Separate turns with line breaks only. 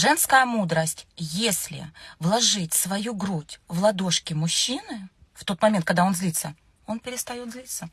Женская мудрость. Если вложить свою грудь в ладошки мужчины, в тот момент, когда он злится, он перестает злиться.